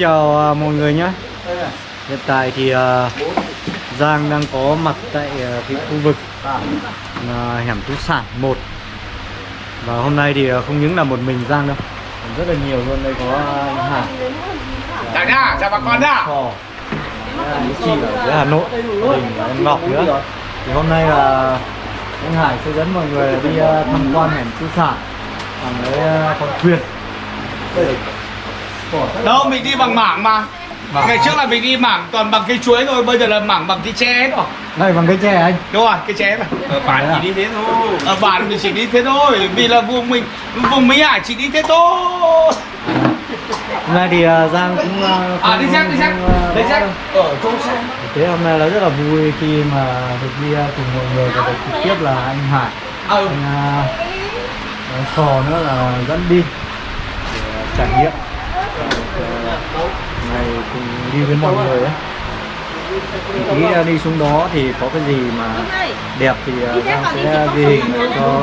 Chào à, mọi người nhé. Hiện tại thì à, Giang đang có mặt tại à, cái khu vực hẻm Tú Sản 1 Và hôm nay thì không những là một mình Giang đâu còn Rất là nhiều luôn, đây có anh Hà Chào nha, chào bà con nha Anh Chị ở dưới Hà Nội Mình em Ngọc nữa. Thì hôm nay là anh Hải sẽ dẫn mọi người đi à, tham quan hẻm Tú Sản. Cái à, con thuyền Đâu, mình đi bằng mảng mà. Mảng. Ngày trước là mình đi mảng toàn bằng cây chuối thôi Bây giờ là mảng bằng cây tre hết rồi. Đây bằng cái tre anh. Đúng rồi, cây tre mà Ở bản chỉ đi thế thôi. Ở bản mình chỉ đi thế thôi Vì là vùng mình, vùng Mỹ Hải chỉ đi thế thôi. Hôm nay thì à, Giang cũng à, À, đi xem, đi xem rõ xem. Ở chỗ xe Thế hôm nay là rất là vui khi mà được đi à, cùng mọi người và được trực tiếp là anh Hải, Ừ, anh anh Sò nữa là dẫn đi để trải nghiệm này cùng đi với mọi người ấy. Tí à, đi xuống đó thì có cái gì mà đẹp thì à, Giang sẽ ghi hình cho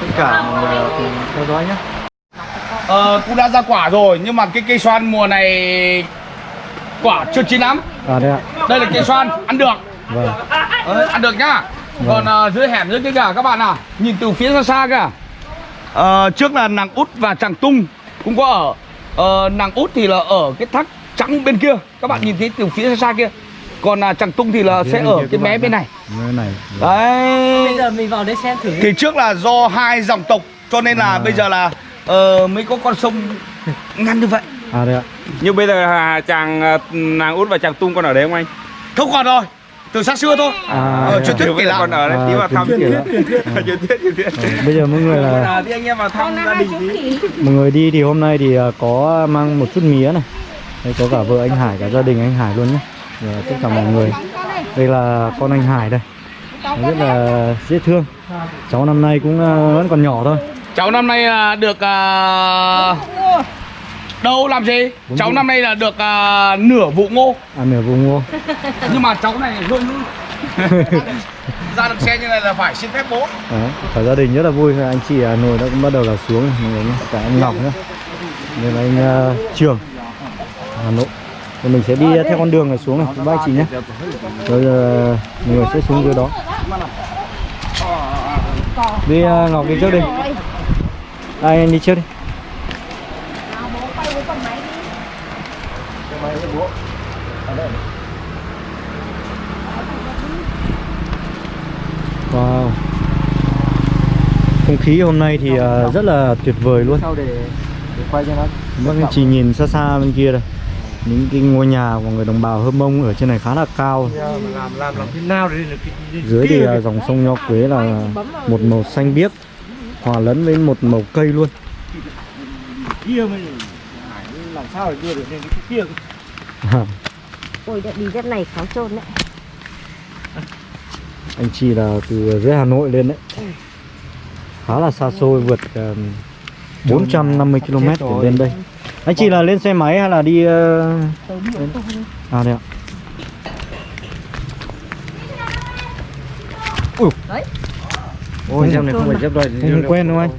tất cả mọi người cùng theo dõi nhé. ờ, cũng đã ra quả rồi Nhưng mà cái cây xoan mùa này Quả chưa chín lắm. À đây ạ. Đây là cây xoan, ăn được. Vâng. Ờ, ăn được nhá. Còn ờ, dưới hẻm dưới kia kìa các bạn à nhìn từ phía xa xa kìa. Ờ, trước là nàng út và tràng tung cũng có ở Ờ, nàng út thì là ở cái thác trắng bên kia. Các bạn nhìn thấy từ phía xa xa kia. Còn là tràng tung thì là sẽ bên ở cái mé bên này. Nơi này. đấy. Bây giờ mình vào đây xem thử thì trước là do hai dòng tộc cho nên là À. bây giờ là ờ, mới có con sông ngăn như vậy. À đây ạ. Nhưng bây giờ à, chàng à, nàng út và chàng tung còn ở đấy không anh? không còn rồi từ xa xưa thôi. À, ờ, đây truyền thuyết giờ lại còn ở đấy, À, tí vào thăm truyền thuyết. Truyền thuyết, truyền thuyết Ờ, bây giờ mọi người là À, thì anh em vào thăm gia đình mọi người đi thì hôm nay thì à, có mang một chút mía này. Đây có cả vợ anh Hải cả gia đình anh Hải luôn nhé và tất cả mọi người. Đây là con anh Hải đây. Rất là dễ thương. Cháu năm nay cũng à, vẫn còn nhỏ thôi. Cháu năm nay là được à, đâu làm gì? Bốn cháu vụ. năm nay là được à, nửa vụ ngô. À nửa vùng ngô. Nhưng mà cháu này hơi lư ra được xe như này là phải xin phép bố. Đó, cả gia đình rất là vui. Anh chị Hà Nội đã cũng bắt đầu là xuống rồi, mọi người nhé cả anh Ngọc nữa. Đây là anh à, Trường Hà Nội. Rồi mình sẽ đi theo con đường này xuống này. Các bác chị nhé. rồi à, mọi người sẽ xuống dưới đó. Đi à, Ngọc đi trước đi. Ai anh đi trước đi Không khí hôm nay thì à, rất là tuyệt vời luôn. Sau để, để quay cho nó Vâng, anh chị nhìn xa xa bên kia đây Những cái ngôi nhà của người đồng bào Hơ Mông ở trên này khá là cao. Làm làm làm thế nào để được cái Dưới thì à, dòng sông Nho Quế là một màu xanh biếc Hòa lẫn với một màu cây luôn. Làm sao để đưa được lên cái kia? Ôi đã đi rất này khó trôn đấy. Anh chị là từ dưới Hà Nội lên đấy Khá là xa xôi vượt uh, 450 km để lên đây. Anh chị là lên xe máy hay là đi ờ, À đây ạ. Ui. Đấy. Ôi xem này không phải dép đôi Không quen đúng không anh?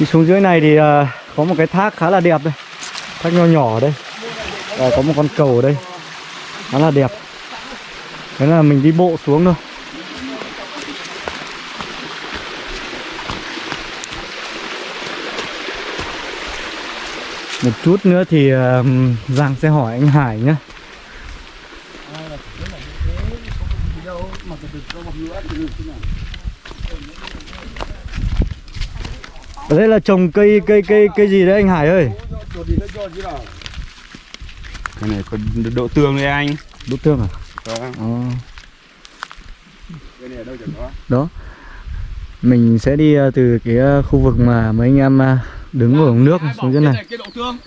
Đi xuống dưới này thì à, có một cái thác khá là đẹp đây. Thác nho nhỏ ở đây à, có một con cầu ở đây. Khá là đẹp. Thế là mình đi bộ xuống thôi. Một chút nữa thì uh, Giang sẽ hỏi anh Hải nhé Ở đây là trồng cây cây cây cây gì đấy anh Hải ơi? Cái này có độ tương đấy anh Đốt tương à? Vâng. Ờ. Đó. Mình sẽ đi ờ, từ cái ờ, khu vực mà mấy anh em ờ, đứng ở nước xuống dưới này. cây đậu tương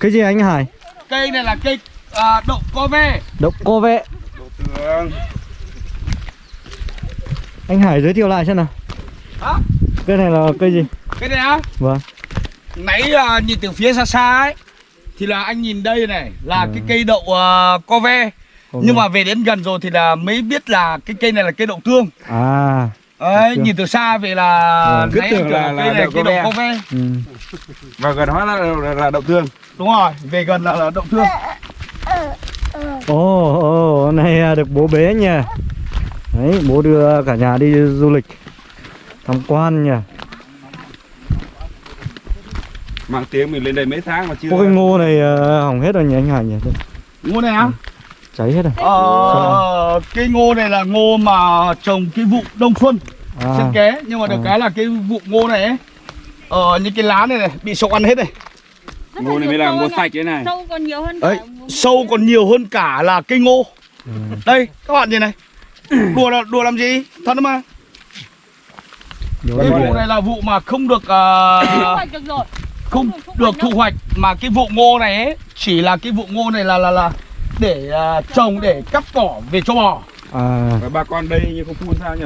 Cái gì anh Hải? cây này là cây à, đậu co ve Đậu cô vệ. Độ tương Anh Hải giới thiệu lại xem nào. Hả? Cây này là cây gì? cái này á Vâng. nãy à, nhìn từ phía xa xa ấy thì là anh nhìn đây này là Ừ. cái cây đậu à, co ve Cô nhưng mà về đến gần rồi thì là mới biết là cái cây này là cây đậu tương à Đấy, nhìn từ xa về là Vâng. Cứ tưởng là- là cây này cô đậu ve. cô ve. ừ. Và gần hóa là, là, là đậu tương Đúng rồi, về gần là, là đậu thương. ồ ồ này à, được bố bế nha đấy bố đưa cả nhà đi du lịch tham quan nha Mang tiếng mình lên đây mấy tháng mà chưa có cái ngô này à, hỏng hết rồi nhỉ anh Hải nhỉ? Ngô này á? cháy hết rồi. Ờ, cái ngô này là ngô mà trồng cái vụ đông xuân à, trên ké nhưng mà được À. cái là cái vụ ngô này ấy ờ những cái lá này này bị sâu ăn hết này Ngô này mới là ngô sạch đấy này. Sâu còn nhiều hơn đấy cả sâu còn nhiều hơn cả là cây ngô. Ừ. đây các bạn nhìn này. Đùa là đùa làm gì? Thật mà. Đúng cái vụ này là vụ mà không được ờ, Không được thu hoạch mà cái vụ ngô này ấy chỉ là cái vụ ngô này là là là để ờ, trồng để cắt cỏ về cho bò. À. Và bà con đây như không phun sao nhỉ?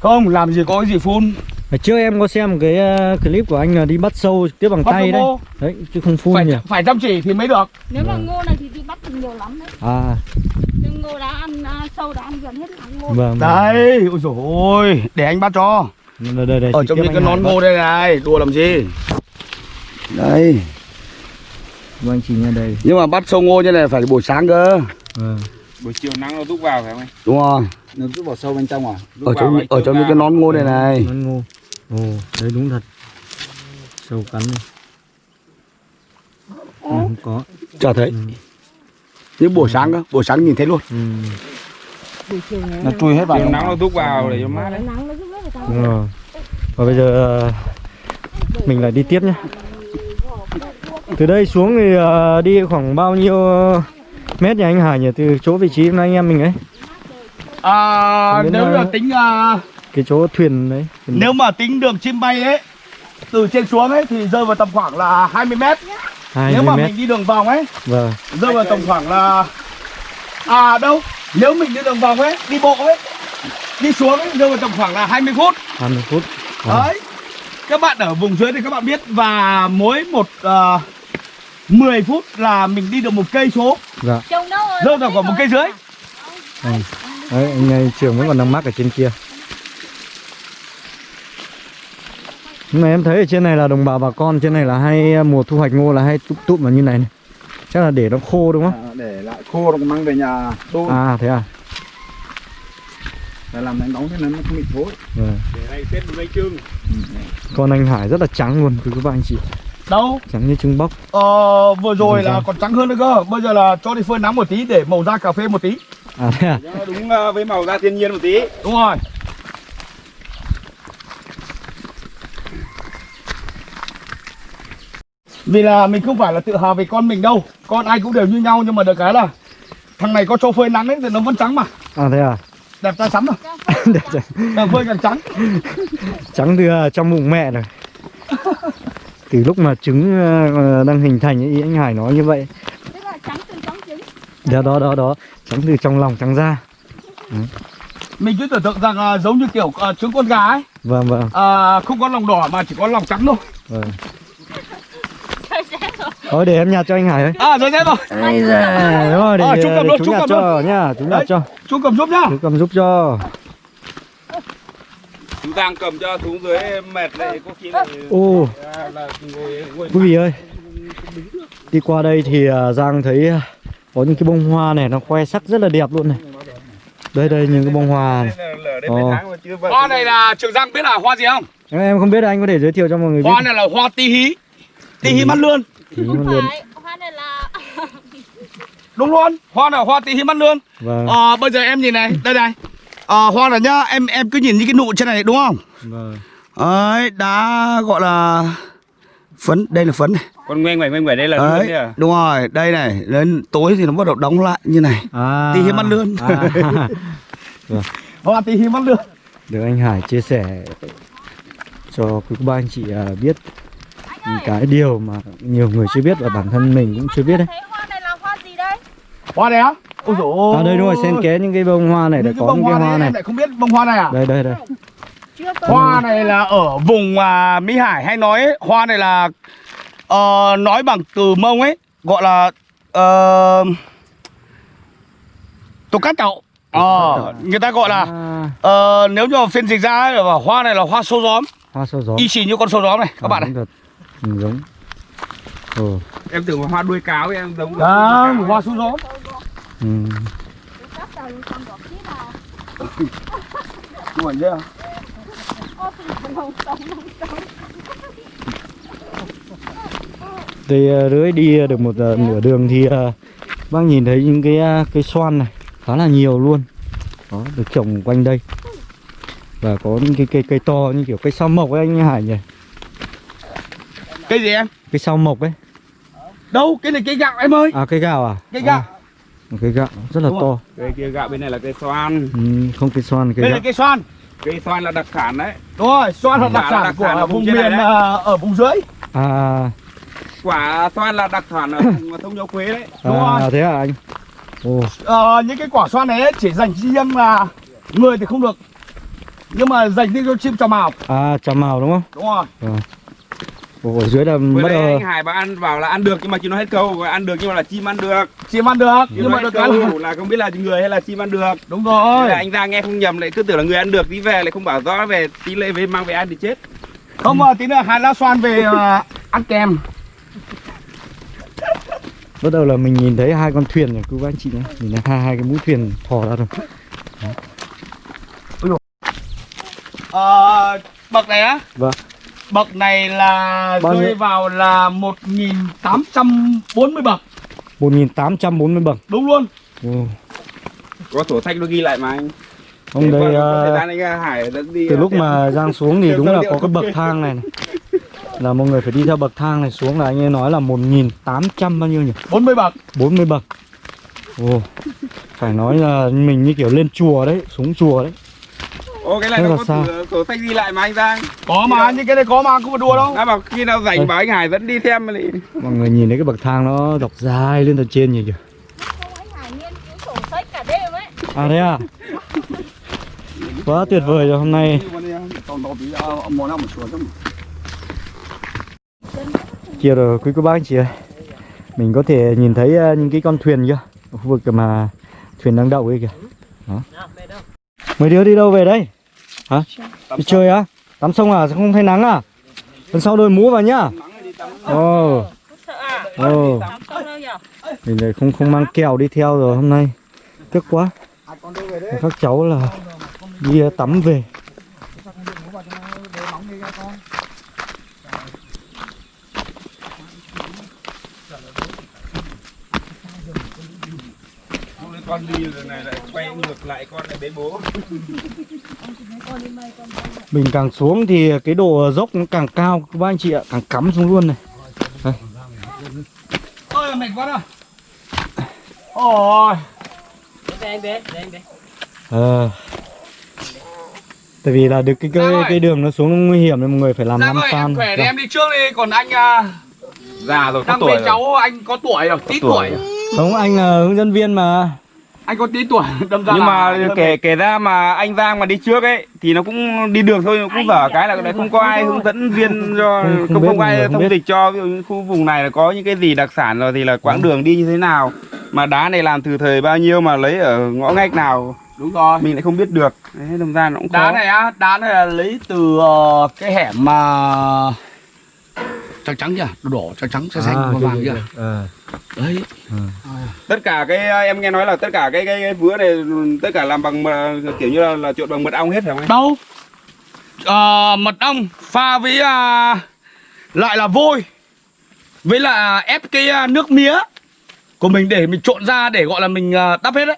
Không làm gì có cái gì phun. Hồi trước em có xem cái à, clip của anh là đi bắt sâu tiếp bằng Bắt tay đấy. đấy chứ không phun phải nhỉ? phải chăm chỉ thì mới được. Nếu mà ngô này thì đi bắt được nhiều lắm đấy. À. Nhưng ngô đã ăn, à, sâu đã ăn gần hết ngô. Vâng vâng. đây ôi dồi ôi để anh bắt cho. Đây, đây, đây, ở trong những cái nón ngô đây này đùa làm gì đây vâng anh chị nha đây. Nhưng mà bắt sâu ngô như này phải buổi sáng cơ. Vâng. Buổi chiều nắng nó rút vào phải không anh? đúng rồi. Nó rút vào sâu bên trong à? Rút ở trong ở trong ra. những cái nón ngô này này. nón ngô. Ồ đấy đúng thật. Sâu cắn này. À, không có. Chả thấy. Ừ. nhưng buổi sáng cơ buổi sáng nhìn thấy luôn. Ừ. Buổi chiều này nó chui hết vào Chiều nắng nó rút vào để cho mát Nó đấy. Nắng nó giúp đỡ người ta đúng rồi. Và bây giờ à, mình lại đi tiếp nhé từ đây xuống thì à, đi khoảng bao nhiêu mét nhỉ anh Hải nhỉ? Từ chỗ vị trí mà anh em mình ấy. À, nếu là tính à, cái chỗ thuyền đấy thuyền- nếu mà tính đường chim bay ấy từ trên xuống ấy thì rơi vào tầm khoảng là 20 mét. Nếu 20 mà mét. mình đi đường vòng ấy vâng. rơi vào tầm khoảng là à đâu? Nếu mình đi đường vòng ấy đi bộ ấy đi xuống ấy rơi vào tầm khoảng là 20 phút. 20 phút. Vâng. đấy. Các bạn ở vùng dưới thì các bạn biết và mỗi một uh, 10 phút là mình đi được một cây số. Dạ. Rơi vào khoảng một cây dưới Ừ. đấy anh ấy trường vẫn còn đang mắc ở trên kia. Nhưng mà em thấy ở trên này là đồng bào bà con trên này là hay à, mùa thu hoạch ngô là hay tụm tụm vào như này, này. Chắc là để nó khô đúng không? À, để lại khô nó mang về nhà đun à thế à? Để làm đánh đóng thế nên nó không bị thối. Vâng. Để này Tết một mấy chương. Con anh Hải rất là trắng luôn quý các bạn anh chị đâu? Trắng như trứng bóc. Ờ, vừa rồi là còn trắng hơn nữa cơ. Bây giờ là cho đi phơi nắng một tí để màu da cà phê một tí. À thế à? Cho đúng ờ, với màu da thiên nhiên một tí. Đúng rồi. Vì là mình không phải là tự hào về con mình đâu. Con ai cũng đều như nhau nhưng mà được cái là thằng này có cho phơi nắng ấy thì nó vẫn trắng mà. À thế à? Đẹp trai sắm rồi Để cho- càng phơi càng trắng. Trắng từ à, trong bụng mẹ rồi từ lúc mà trứng à, đang hình thành ý anh Hải nói như vậy. Tức là trắng từ trắng trứng. Đó đó đó đó. Trắng từ trong lòng trắng ra. Mình cứ tưởng tượng rằng à, giống như kiểu à, trứng con gà ấy. Vâng vâng. À, không có lòng đỏ mà chỉ có lòng trắng thôi. Vâng. Thôi để em nhặt cho anh Hải ơi. À rồi thế rồi. Ây giời, đúng rồi, để, Ờ, chú cầm để luôn, chú chú nhặt cầm cho nhá, chú nhặt cho, chú cầm giúp nhá. Chú cầm giúp cho. Chú Giang cầm cho xuống dưới mệt lại có khi lại Ô, quý vị ơi, đi qua đây thì à, Giang thấy à, có những cái bông hoa này nó khoe sắc rất là đẹp luôn này. Đây đây những cái bông hoa này. Ờ. mấy tháng mà chưa vào hoa này là trường giang biết là hoa gì không Em, em không biết anh có thể giới thiệu cho mọi người biết. hoa này là hoa tí hí tí hí mắt lươn luôn. phải, hoa này là đúng luôn hoa này là hoa tí hí mắt lươn Vâng, à, bây giờ em nhìn này đây này à, hoa này nhá em em cứ nhìn những cái nụ trên này đúng không vâng. đấy đá gọi là phấn đây là phấn này Con ngoen ngoảnh ngoen ngoảnh đây là đấy à đúng rồi đây này đến tối thì nó bắt đầu đóng lại như này À. Tí hiếm mắt lươn. À, hoa tí hí mắt lươn được anh Hải chia sẻ cho quý ba anh chị à, biết cái điều mà nhiều người chưa biết và bản thân mình cũng chưa biết đấy. Thấy hoa này là hoa gì đây? hoa này á ôi dồi ôi. À đây đúng rồi, xen kẽ những cái bông hoa này để những cái có bông những cái hoa hoa này. lại không biết bông hoa này à? Đây đây đây. Hoa này là ở vùng à, Mỹ Hải hay nói ấy, hoa này là ờ, nói bằng từ mông ấy gọi là uh, tô cát chậu Ờ, người ta gọi là à, ờ, nếu như mà phiên dịch ra ấy, là hoa này là hoa sâu gióm. Hoa sâu gió y chỉ như con sâu gióm này các bạn này. ừ, giống. Ồ, Em tưởng hoa đuôi cáo em giống Đó, hoa sâu gióm ừ. Buồn chưa? Đây ờ, rưới đi được một ờ, nửa đường thì ờ, bác nhìn thấy những cái ờ, cây xoan này khá là nhiều luôn. Đó được trồng quanh đây. Và có những cái cây cây to như kiểu cây sao mộc ấy anh Hải nhỉ? Cái gì em? cây sao mộc ấy. Đâu, cái này cây gạo em ơi. À cây gạo à? Cây gạo. À, cây gạo rất là Đúng to. Cây kia gạo bên này là cây xoan. Ừ, không cây xoan cây Đây là cây xoan. Cây xoan là đặc sản đấy. Đúng rồi, xoan là đặc là sản đặc của sản ở vùng miền đấy. ờ, ở vùng dưới. À, Quả xoan là đặc sản ở vùng thông châu Quế đấy. Đúng à rồi. thế à anh? Ồ. Ờ, những cái quả xoan này ấy chỉ dành riêng là người thì không được. Nhưng mà dành riêng cho chim trà mào à trà màu đúng không? Đúng rồi ồ, ở dưới là Vừa bắt đầu anh Hải bảo ăn vào là ăn được nhưng mà chưa nói hết câu ăn được nhưng mà là chim ăn được. Chim ăn được? Chưa nhưng mà được cái là câu là không biết là người hay là chim ăn được. Đúng Thế rồi là anh ra nghe không nhầm lại cứ tưởng là người ăn được tí về lại không bảo rõ về tí lệ về mang về ăn thì chết. Không mà tí nữa hai lá xoan về ờ, ăn kèm. Bắt đầu là mình nhìn thấy hai con thuyền này cô bác anh chị nhé nhìn thấy hai hai cái mũi thuyền thò ra rồi Ờ, bậc này á. Vâng bậc này là Bao rơi nhiêu? vào là 1840 bậc. 1840 bậc. Đúng luôn. Ồ, Có sổ sách nó ghi lại mà anh. Ông Thế đây đi từ ờ, lúc mà Giang xuống thì đúng là có cái bậc thang này, này. Là mọi người phải đi theo bậc thang này xuống là anh ấy nói là 1800 bao nhiêu nhỉ? 40 bậc. 40 bậc. Ồ, phải nói là mình như kiểu lên chùa đấy xuống chùa đấy Ô cái này Thế nó có sao? sổ, sổ sách ghi lại mà anh Giang. Có mà những cái này có mà không phải đùa đâu. Đã bảo khi nào rảnh bảo anh Hải dẫn đi xem mà lại mọi người nhìn thấy cái bậc thang nó dọc dài lên tận trên nhỉ kìa. Anh Hải nghiên cứu sổ sách cả đêm ấy. À thế à? Quá tuyệt vời rồi hôm nay. Kia rồi quý cô bác anh chị ơi. Mình có thể nhìn thấy ờ, những cái con thuyền kia ở khu vực mà thuyền đang đậu ấy kìa. Đó. Mấy đứa đi đâu về đây hả? Đi chơi. Á? Tắm sông à? Không thấy nắng à? Lần sau đội mũ vào nhá. Ồ. Ồ. Mình lại không không mang kẹo đi theo rồi hôm nay. Tiếc quá. Các cháu là đi ờ, tắm về. Con đi rồi này lại quay ngược lại con lại bế bố. Mình càng xuống thì cái độ dốc nó càng cao. Các bác anh chị ạ càng cắm xuống luôn này. Ôi mệt quá rồi ôi. Ờ. Tại vì là được cái cái, cái đường nó xuống nguy hiểm nên mọi người phải làm năm fan khỏe Vâng. em đi trước đi. Còn anh à, già rồi có đang tuổi rồi. cháu anh có tuổi rồi tí tuổi. tuổi. không anh là hướng dẫn viên mà anh có tí tuổi đâm ra nhưng mà kể kể ra mà anh Giang mà đi trước ấy thì nó cũng đi được thôi cũng dở cái là đấy không có ai hướng dẫn viên cho Không- không không ai thông dịch cho ví dụ như khu vùng này là có những cái gì đặc sản rồi thì là quãng đường đi như thế nào mà đá này làm từ thời bao nhiêu mà lấy ở ngõ ngách nào đúng rồi. mình lại không biết được. Đấy đâm ra nó cũng khó. đá này á đá này là lấy từ ờ, cái hẻm mà trắng trắng chưa? Đỏ trắng trắng xanh xanh À, vàng kìa, vàng chưa. Ờ, đấy. Tất cả cái em nghe nói là tất cả cái cái, cái vứa này tất cả làm bằng kiểu như là, là trộn bằng mật ong hết phải không anh? Đâu? Ờ, mật ong pha với à, lại là vôi với là ép cái à, nước mía của mình để mình trộn ra để gọi là mình à, đắp hết đấy.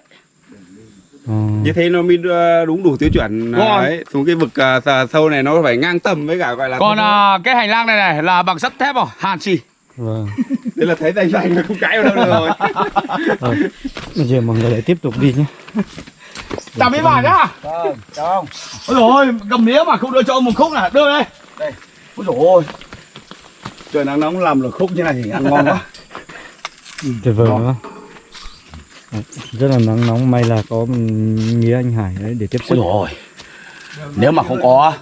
Như thế nó mới đưa đúng đủ tiêu chuẩn đấy xuống cái vực à, sâu này nó phải ngang tầm với cả gọi là còn à, cái hành lang này này là bằng sắt thép rồi hàn xì vâng. Thế là thấy tay xanh nó không cãi vào đâu được rồi. Rồi, bây giờ mọi người lại tiếp tục đi nhé. Chào mấy bà nhá. Ôi dồi ôi cầm mía mà không đưa cho ông một khúc này. Đưa đây. Đây. Ôi dồi ôi. Trời nắng nóng làm được khúc như này thì ăn ngon quá. Tuyệt vời Đấy, rất là nắng nóng may là có nghĩa anh Hải đấy để tiếp sức. Ôi nếu mà không có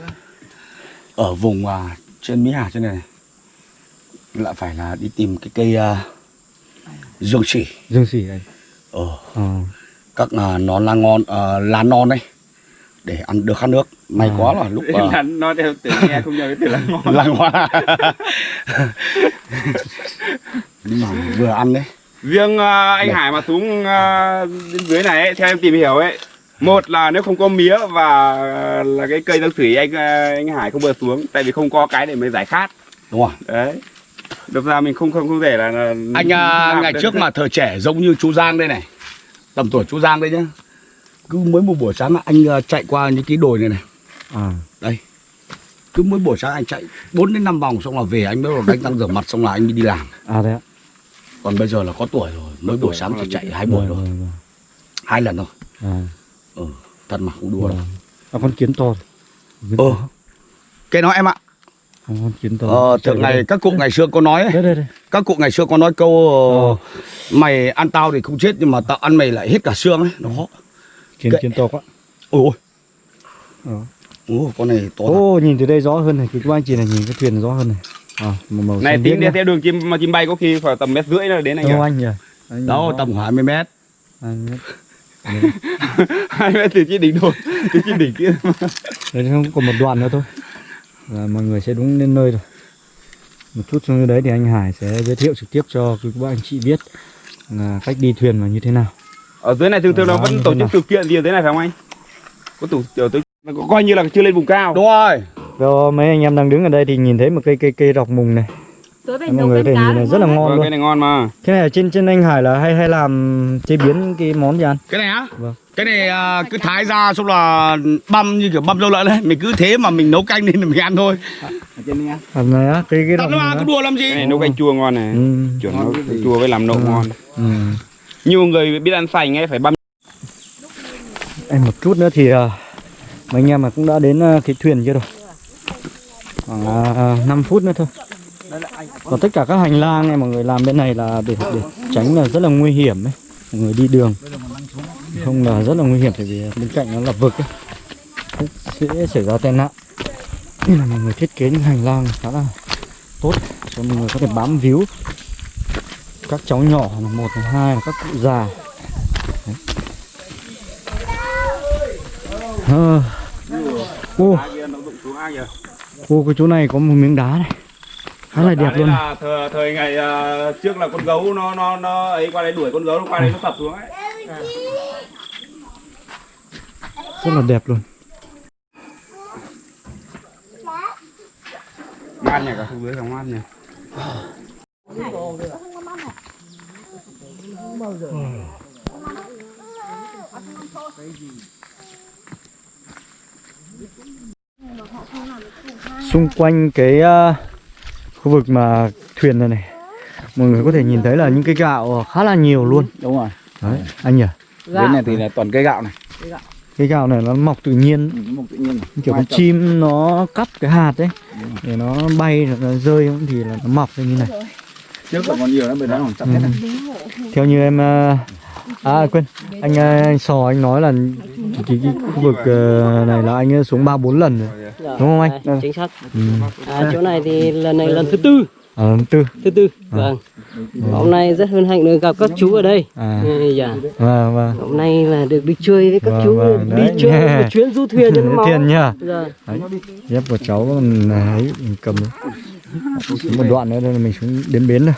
ở vùng à, trên Mỹ Hà trên này lại phải là đi tìm cái cây à, dương xỉ dương xỉ anh ờ. Ờ. các à, nón lá ngon à, lá non đấy để ăn được khát nước. May quá là lúc à, là nó theo nghe không nhớ cái từ là ngon làng hoa nhưng mà vừa ăn đấy riêng à, anh Đây. Hải mà xuống à, bên dưới này ấy, theo em tìm hiểu ấy một là nếu không có mía và là cái cây rau sủi anh à, anh Hải không vừa xuống tại vì không có cái để mới giải khát. Đúng không? Đấy. Đâm ra mình không không không thể là, là anh à, ngày được. trước mà thời trẻ giống như chú Giang đây này tầm tuổi chú Giang đây nhá cứ mỗi một buổi sáng là anh à, chạy qua những cái đồi này này. À. Đây. Cứ mỗi buổi sáng anh chạy 4 đến 5 vòng xong là về anh mới đánh răng rửa mặt xong là anh đi làm. À đấy ạ còn bây giờ là có tuổi rồi mỗi buổi sáng chỉ chạy hai buổi Vâng, thôi vâng, vâng. hai lần thôi à, ừ, thật mà không đùa đâu. À con kiến to. Ờ cái đó em ạ. Con kiến to. Ờ, thường ngày các cụ ngày xưa có nói ấy, đây đây đây. Các cụ ngày xưa có nói câu ờ, mày ăn tao thì không chết nhưng mà tao ăn mày lại hết cả xương ấy. Nó kiến Cái- kiến to quá. Ôi ôi. Ờ. Ồ, con này to ô nhìn từ đây rõ hơn này. Cái các anh chị này nhìn cái thuyền rõ hơn này à, màu, màu này tính theo đường chim mà chim bay có khi phải tầm mét rưỡi là đến anh đâu anh nhỉ? Anh đâu rõ. tầm 20 mét. Anh biết. hai mét từ trên đỉnh đồi từ trên đỉnh kia. Đấy, không còn một đoạn nữa thôi. Là mọi người sẽ đúng đến nơi rồi. Một chút xuống dưới đấy thì anh Hải sẽ giới thiệu trực tiếp cho các bạn anh chị biết là cách đi thuyền là như thế nào. Ở dưới này thường thường là Đó, vẫn tổ chức sự kiện gì ở dưới này phải không anh? Có tổ tổ chức coi như là chưa lên vùng cao. Đúng rồi Rồi mấy anh em đang đứng ở đây thì nhìn thấy một cây cây cây rọc mùng này. Mọi người thể cá nhìn đúng rất là ngon vâng, luôn. cái này ngon mà. Cái này ở trên trên anh Hải là hay hay làm chế biến cái món gì ăn? Cái này á? Vâng. cái này à, cứ thái ra xong là băm như kiểu băm dâu lợn đấy. Mình cứ thế mà mình nấu canh lên mình ăn thôi. À, này á cái cái mà cứ á. đùa làm cái gì này nấu canh chua ngon này. Ừ. chuẩn nấu canh chua với làm nậu Ừ. ngon. Ừ. nhiều người biết ăn sành ấy phải băm. Em một chút nữa thì à, mấy anh em mà cũng đã đến à, cái thuyền kia rồi khoảng à, à, 5 phút nữa thôi. Còn tất cả các hành lang này mọi người làm bên này là để, để tránh là rất là nguy hiểm ấy. Mọi người đi đường. Không là rất là nguy hiểm tại vì bên cạnh nó là vực ấy. Sẽ xảy ra tai nạn. Nên là mọi người thiết kế những hành lang khá là tốt cho mọi người có thể bám víu. Các cháu nhỏ là một là hai là các cụ già. Đấy. Ờ ô cái chỗ này có một miếng đá này. Khá là đẹp luôn. là thời, thời ngày ờ, trước là con gấu nó nó nó ấy qua đây đuổi con gấu nó qua đây nó sập xuống ấy. Rất là đẹp luôn. Ngon nhỉ cả khu dưới không ngon nhỉ xung quanh cái ờ, khu vực mà thuyền này này mọi người có thể nhìn thấy là những cái gạo khá là nhiều luôn. Đúng rồi. Đấy anh nhỉ? Bên này thì là toàn cây gạo này. Cái gạo này nó mọc tự nhiên. Ừ, một tự nhiên như kiểu con chim nó cắp cái hạt ấy để nó bay rồi nó rơi thì là nó mọc như này. Trước còn nhiều lắm bên đó còn Ừ. hết này. theo như em ờ, à quên anh ờ, anh sò anh nói là cái, cái, khu vực ờ, này là anh ấy xuống ba bốn lần rồi Dạ, Đúng không anh? à, Chính xác. ừ. À, chỗ này thì lần này lần thứ tư, à, lần tư thứ tư. Vâng. Hôm nay rất hân hạnh được gặp các chú ở đây. à Ừ, Dạ. vâng vâng Hôm nay là được đi chơi với các Vâng, chú, vâng, đi đấy. chơi một chuyến du thuyền cho nó máu. tiền nhá Dạ. đấy dép của cháu còn ấy mình cầm một đoạn nữa là mình xuống đến bến rồi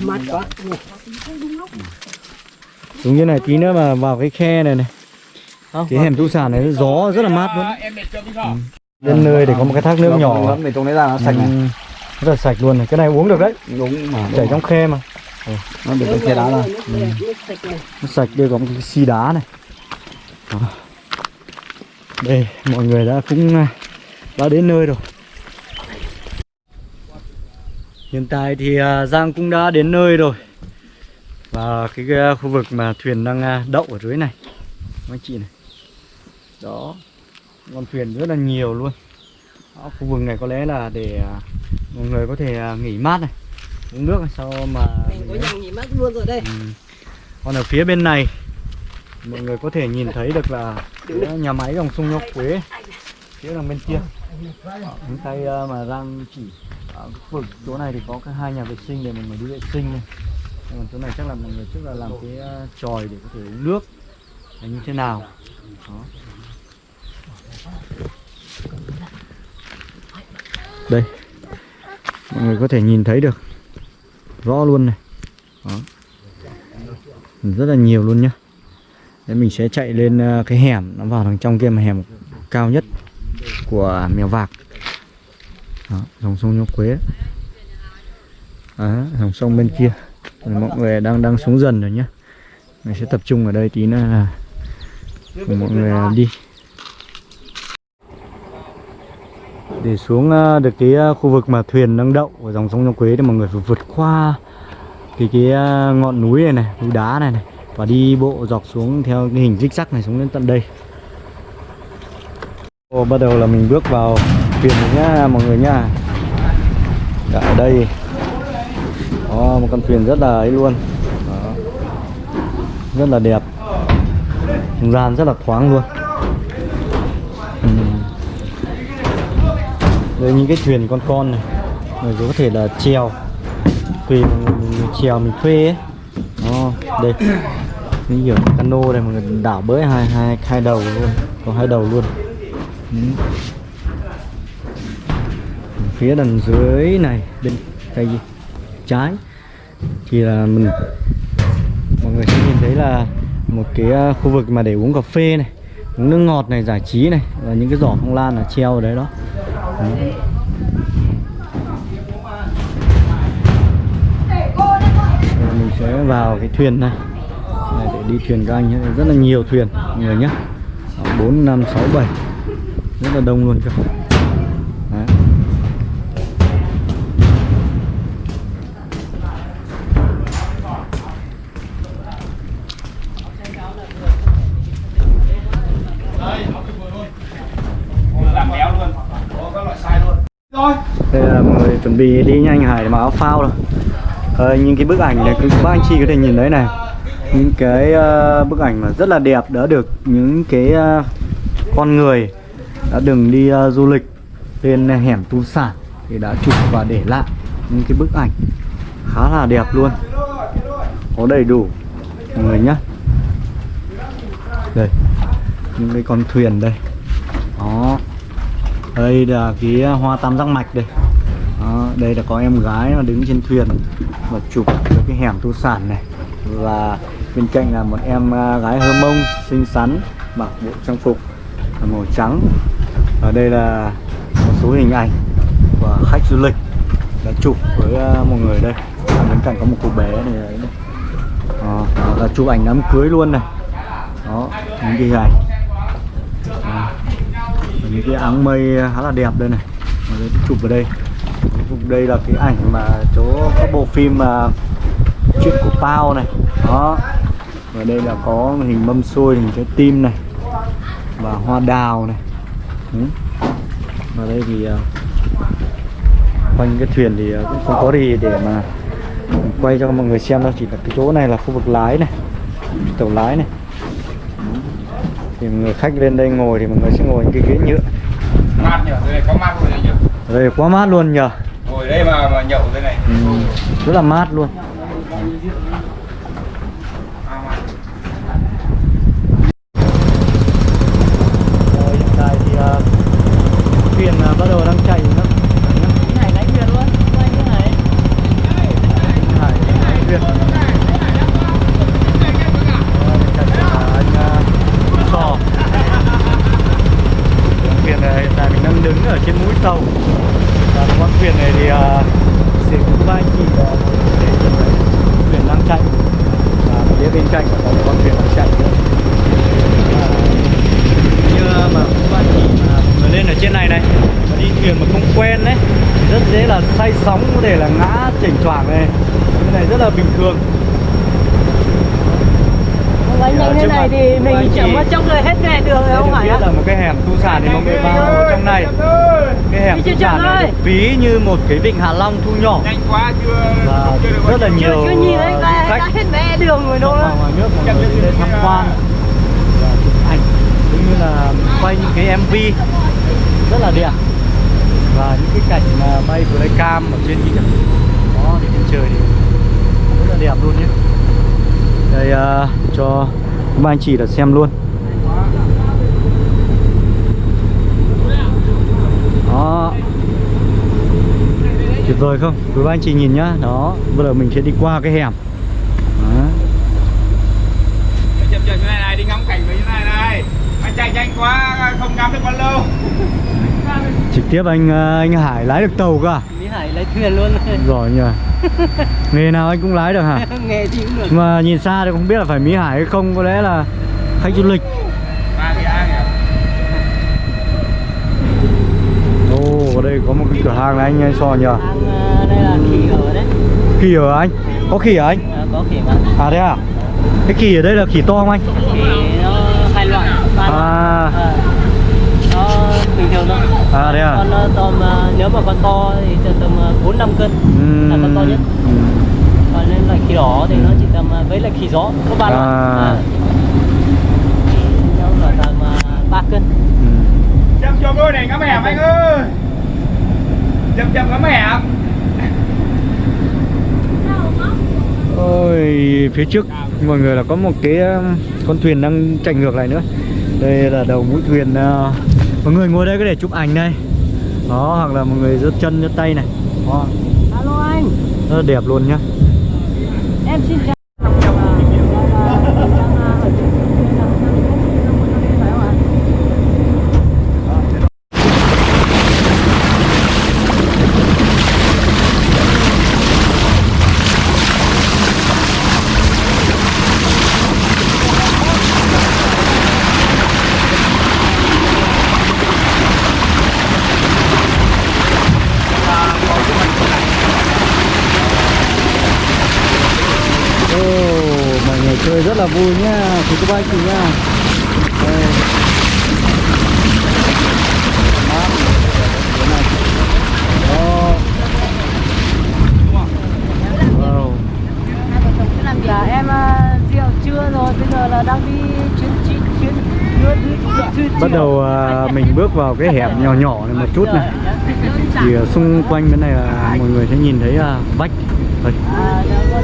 Mát quá. xuống như này tí nữa mà vào cái khe này này. Cái hẻm thú sản này gió rất là mát luôn. em để cho tí sợ đến nơi để có một cái thác nước nhỏ. để trong đấy ra nó sạch này. Ừ, rất là sạch luôn này. Cái này uống được đấy. Đúng mà chảy trong khe mà. Nó để trong khe đá sạch này. nó sạch đây có một cái xi đá này. Đây mọi người đã cũng à, đã đến nơi rồi hiện tại thì à, Giang cũng đã đến nơi rồi. Và cái, khu vực mà thuyền đang à, đậu ở dưới này. Các anh chị này. Đó. Con thuyền rất là nhiều luôn. Đó, khu vực này có lẽ là để à, mọi người có thể nghỉ mát này uống nước sau mà Mình có nhà nghỉ mát luôn rồi đây. Ừ. Còn ở phía bên này mọi người có thể nhìn thấy được là nhà máy dòng sông Nho Quế. Phía đằng bên kia. Những tay mà đang chỉ Ờ, ở vực chỗ này thì có cái hai nhà vệ sinh để mình người đi vệ sinh này. Còn chỗ này chắc là mọi người trước là làm cái ờ, tròi để có thể uống nước. Là như thế nào? Đó. đây. Mọi người có thể nhìn thấy được. Rõ luôn này. Đó. rất là nhiều luôn nhá. Đấy, mình sẽ chạy lên ờ, cái hẻm, nó vào đằng trong kia mà hẻm cao nhất của mèo vạc đó, dòng sông Nho Quế. Đó, dòng sông bên kia. Mọi người đang đang xuống dần rồi nhá. Mình sẽ tập trung ở đây tí nữa là cùng mọi người đi. Để xuống à, được cái à, khu vực mà thuyền đang đậu ở dòng sông Nho Quế thì mọi người phải vượt qua cái cái à, ngọn núi này này núi đá này này và đi bộ dọc xuống theo cái hình rích zag này xuống đến tận đây. Ồ, bắt đầu là mình bước vào tiền nhá mọi người nhá. Dạ, ở đây. Có một con thuyền rất là ấy luôn. Đó. rất là đẹp. Không gian rất là thoáng luôn. Ừ. đây những cái thuyền con con này. Người có thể là treo tùy mình, mình treo mình thuê ấy. Đó, đây. Như kiểu cano này mọi người đảo bới hai hai hai đầu luôn. Có hai đầu luôn. Ừ phía đằng dưới này, bên tay trái. Thì là mình, mọi người sẽ nhìn thấy là một cái à, khu vực mà để uống cà phê này, uống nước ngọt này, giải trí này và những cái giỏ phong lan là treo ở đấy đó. Đấy. Mình sẽ vào cái thuyền này. Này, để đi thuyền các anh nhé. Rất là nhiều thuyền, mọi người nhé. Bốn, năm, sáu, bảy. Rất là đông luôn cơ chuẩn bị đi nhanh hải để mặc áo phao rồi. À, Những cái bức ảnh này các bác anh chị có thể nhìn thấy này. Những cái uh, bức ảnh mà rất là đẹp đã được những cái uh, con người đã từng đi uh, du lịch lên hẻm tu sản thì đã chụp và để lại những cái bức ảnh khá là đẹp luôn. Có đầy đủ mọi người nhé đây những cái con thuyền đây. Đó. Đây là cái hoa tam giác mạch đây đây là có em gái mà đứng trên thuyền và chụp được cái hẻm tu sản này. Và bên cạnh là một em à, gái hơ mông xinh xắn mặc bộ trang phục màu trắng. Và đây là một số hình ảnh của khách du lịch đã chụp với à, một người đây. À, bên cạnh có một cô bé này đấy này. Đó, là chụp ảnh đám cưới luôn này. Đó những cái hình ảnh. Những cái áng mây à, khá là đẹp đây này. Chụp vào đây. Chụp đây là cái ảnh mà chỗ có bộ phim mà chuyện của Pao này. Đó. Và đây là có hình mâm xôi hình trái tim này. Và hoa đào này. Ừ. và đây thì à, quanh cái thuyền thì à, cũng không có gì để mà quay cho mọi người xem đâu. Chỉ là cái chỗ này là khu vực lái này. Tàu lái này. Thì người khách lên đây ngồi thì mọi người sẽ ngồi những cái ghế nhựa. Mát nhỉ? Đây có mát luôn nhỉ? Đây quá mát luôn nhờ ngồi đây mà mà nhậu thế này. Ừ, rất là mát luôn Rồi, hiện tại thì uh, thuyền uh, bắt đầu đang chạy nữa Này lấy thuyền luôn. Quay như này. Hải lái thuyền Rồi, bên cạnh là anh uh, Sò thuyền này hiện tại mình đang đứng ở trên mũi tàu và con thuyền này thì uh, sẽ có ba anh chị uh, để nhìn thấy thuyền đang chạy và phía bên cạnh là có một con thuyền đang chạy nữa À, như mà các bạn chị mà mọi người lên ở trên này này mà đi thuyền mà không quen đấy rất dễ là say sóng có thể là ngã chỉnh choảng này cái này rất là bình thường Quay nhanh Trước thế này mặt thì của mình anh chậm chị. qua trong người hết nghe đường rồi Đây không được phải biết á? là một cái hẻm tu sản thì mọi người vào trong này cái hẻm Đi tu chưa sản chậm này ơi. được ví như một cái vịnh Hạ Long thu nhỏ. Nhanh quá chưa và chưa được rất là Chưa nhiều chưa nhìn thấy uh, khách hết mẹ đường rồi đâu ngoài nước mọi người đến tham quan. và chụp ảnh cũng như là quay những cái MV rất là đẹp. Và những cái cảnh mà bay flycam ở trên kia đó thì trên trời thì rất là đẹp luôn nhé. Đây à, cho các anh chị là xem luôn đó tuyệt vời không? Quý ba anh chị nhìn nhá. Đó bây giờ mình sẽ đi qua cái hẻm. Đó. chậm chậm như này này đi ngắm cảnh với như này này. Anh chạy nhanh quá không ngắm được bao lâu. Trực tiếp anh à, anh Hải lái được tàu cơ à? Mỹ Hải lấy thuyền luôn. Giỏi nhờ. Nghề nào anh cũng lái được hả? Nghe thì cũng được. Mà nhìn xa thì không biết là phải Mỹ Hải hay không có lẽ là khách du lịch. Ba cái ai nhỉ? Ồ ở đây có một cái cửa hàng này anh anh so nhờ khỉ ở đấy khỉ ở anh có khỉ ở anh à, Có khỉ mà à thế à cái khỉ ở đây là khỉ to không anh Khỉ nó hai loại ba loại À. Ờ. Nó bình thường thôi à thế à Con ờ, tôm ờ, nếu mà con to thì tầm 4 5 cân là con to nhất. Ừ. Còn nên là khỉ đỏ thì nó chỉ tầm ờ, với là khỉ gió có ba loại. À. Ờ. Thì nó là tầm 3 cân. Ừ. chậm cho tôi này ngắm hẻm anh ơi chậm chậm ngắm hẻm Ôi, phía trước. Mọi người là có một cái um, con thuyền đang chạy ngược lại nữa. Đây là đầu mũi thuyền uh, Mọi người ngồi đây có thể chụp ảnh đây. Đó, hoặc là mọi người giơ chân, giơ tay này. Đó, Alo anh, rất là đẹp luôn nhá. Em xin chào. Ồ, mọi người chơi rất là vui nhá Thì các bác chị nhá Đây. Mát. Thế này. Đó. Wow. Hai vợ chồng cứ làm việc. Em ờ, rượu trưa rồi, bây giờ là đang đi chuyến chuyến chuyến đưa đưa đưa chuyến Bắt đầu à, mình bước vào cái hẻm nhỏ nhỏ này một chút này. Thì à, xung quanh bên này là mọi người sẽ nhìn thấy à, vách. Đây,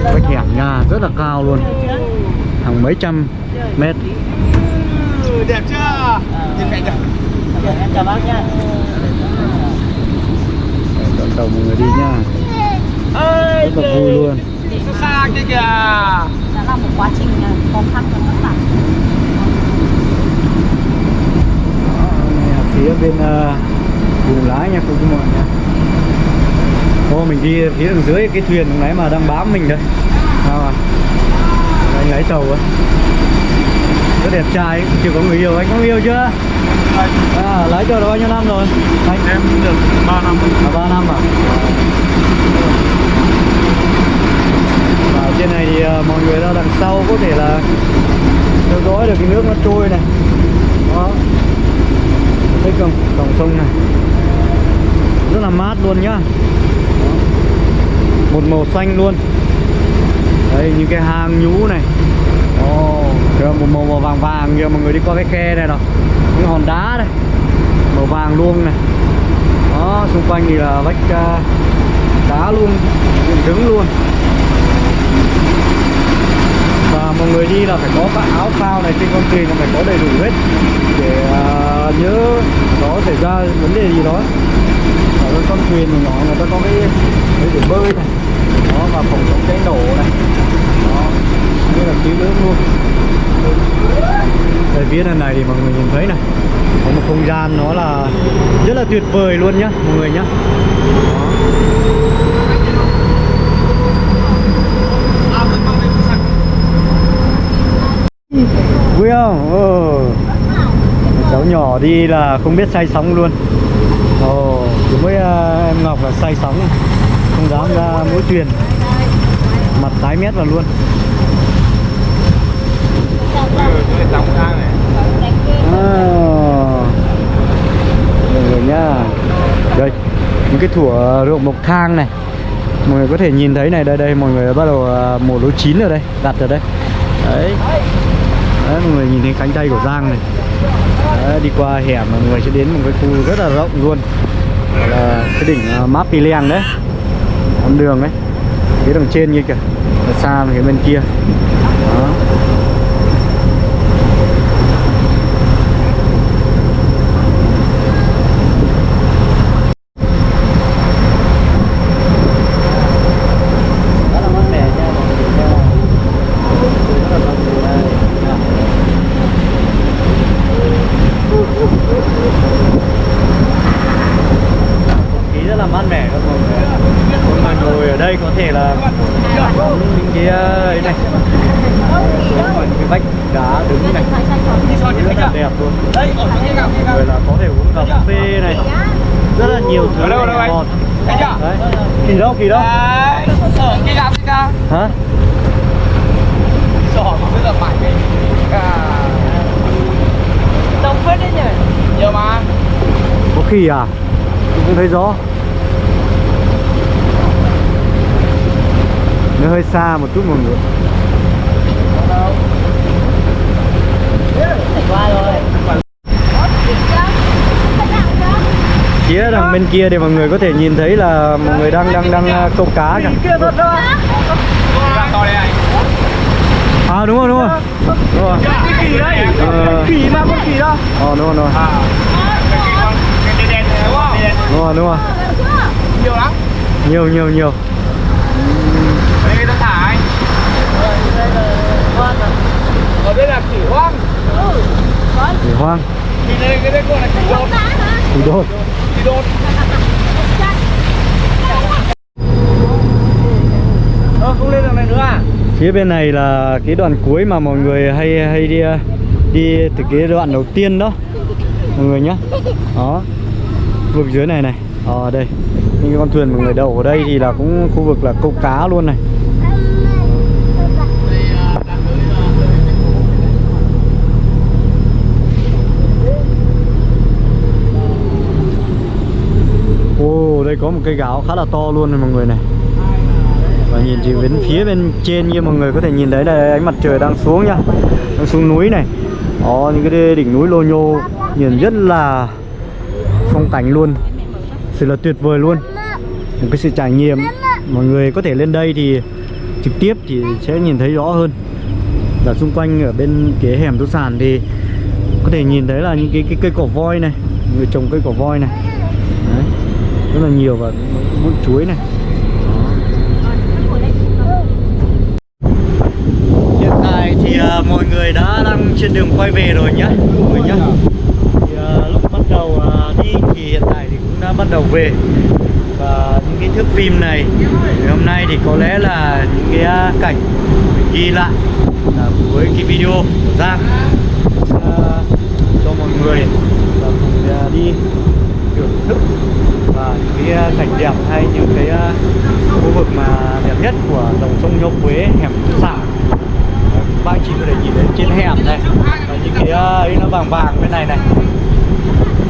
Vách hẻm nhà rất là cao luôn. Hàng mấy trăm mét. Đẹp chưa? Chào bác Đón đầu mọi người đi nha ơi Rất là vui luôn. xa kia kìa. Đã là một quá trình khó khăn và vất vả. Đây là phía bên uh, vùng lái nha cô chú mọi nha Ô mình đi phía đằng dưới cái thuyền lúc nãy mà đang bám mình đây Sao à? Anh lấy tàu á Rất đẹp trai, chưa có người yêu, anh có người yêu chưa? À, lái tàu được bao nhiêu năm rồi? Anh. Em được 3 năm à, 3 năm à? Và ở trên này thì à, mọi người ra đằng sau có thể là theo dõi được cái nước nó trôi này. Đó Thấy không? Dòng sông này. Rất là mát luôn nhá. Một màu xanh luôn. Đây những cái hang nhũ này. Ồ, kìa, một màu, màu vàng vàng kìa mọi người đi qua cái khe này nào. Những hòn đá đây Màu vàng luôn này. Đó, xung quanh thì là vách uh, đá luôn. Dựng đứng luôn và mọi người đi là phải có cái áo phao này trên con thuyền là phải có đầy đủ hết để uh, nhớ có xảy ra vấn đề gì đó. Ở trên con thuyền nhỏ nhỏ người ta có cái cái để bơi này đó và phòng chống cháy nổ này đó như là cứu nước luôn. Đây phía này này thì mọi người nhìn thấy này có một không gian nó là rất là tuyệt vời luôn nhá mọi người nhá. Đó. Vui không? Ừ. cháu nhỏ đi là không biết say sóng luôn. Ồ chỉ với uh, em ngọc là say sóng. Không dám ra mũi thuyền. Mặt tái mét vào luôn. À. mọi người nhá. Đây những cái thủa ruộng bậc thang này. Mọi người có thể nhìn thấy này đây đây mọi người bắt đầu à, mùa lúa chín ở đây đặt ở đây. Đấy đấy mọi người nhìn thấy cánh tay của Giang này. Đấy, đi qua hẻm mọi người sẽ đến một cái khu rất là rộng luôn. Là cái đỉnh uh, Map Piliang đấy. Con đường đấy phía đằng trên như kìa. Xa phía bên kia đó rất là mát mẻ nha mọi người nha rất là mát mẻ đây nha. không khí rất là mát mẻ các mọi người mọi người ngồi ở đây có thể là ngắm những cái ờ, ấy này xuống ngoài những cái vách đá đứng này rất là đẹp luôn. Rồi là có thể uống cà phê này. Rất là nhiều thứ đâu, đâu chưa? đấy. Kỳ đâu kỳ đâu? Hả? Đông phết đấy nhỉ. Nhiều mà. có khỉ à? Tôi cũng thấy rõ. Nó hơi xa một chút mọi người qua rồi phía đằng bên kia thì mọi người có thể nhìn thấy là mọi người đang đang đang à, câu cá kìa à đúng rồi đúng rồi đúng rồi Cái kỳ đấy. Kỳ mà con kỳ đó ờ đúng rồi đúng rồi à cái con cái đen đen đúng không đúng rồi đúng rồi Nhiều lắm. nhiều nhiều nhiều đây người ta thả anh Ở đây là kỳ hoang để hoang. Thủ đô đột. Ờ, không lên đường này nữa à? phía bên này là cái đoạn cuối mà mọi người hay hay đi đi từ cái đoạn đầu tiên đó. Mọi người nhá. Đó. Khu vực dưới này này. Ờ đây. Những cái con thuyền mọi người đậu ở đây thì là cũng khu vực là câu cá luôn này Ồ, đây có một cây gáo khá là to luôn này mọi người này. Và nhìn thì bên phía bên trên như mọi người có thể nhìn thấy là ánh mặt trời đang xuống nhá Đang xuống núi này. Đó, những cái đỉnh núi lô nhô Nhìn rất là phong cảnh luôn Sự là tuyệt vời luôn. Một cái sự trải nghiệm Mọi người có thể lên đây thì trực tiếp thì sẽ nhìn thấy rõ hơn. Và xung quanh ở bên cái hẻm tô sản thì Có thể nhìn thấy là những cái, cái cây cỏ voi này Người trồng cây cỏ voi này. Đấy rất là nhiều và bụi chuối này. Hiện tại thì uh, mọi người đã đang trên đường quay về rồi nhá mọi người nhá. Thì, uh, lúc bắt đầu uh, đi thì hiện tại thì cũng đã bắt đầu về. Và những cái thước phim này thì hôm nay thì có lẽ là những cái uh, cảnh mình ghi lại là với cái video của Giang. Uh, cho mọi người và cùng uh, đi thưởng thức và những cái à, cảnh đẹp hay những cái à, khu vực mà đẹp nhất của dòng sông Nho Quế hẻm Tư Sản các bạn chỉ có thể nhìn thấy trên hẻm này. Và những cái à, ấy nó vàng vàng bên này này.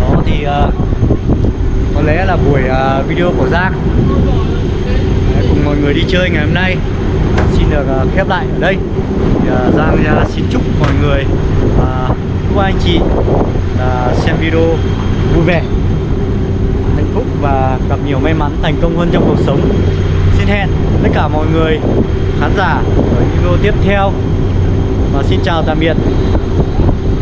Đó thì có lẽ là buổi video của Giang. Cùng mọi người đi chơi ngày hôm nay. Xin được khép lại ở đây. Thì, Giang xin chúc mọi người và chúc anh chị xem video vui vẻ phúc và gặp nhiều may mắn thành công hơn trong cuộc sống. Xin hẹn tất cả mọi người, khán giả ở video tiếp theo. Và xin chào tạm biệt.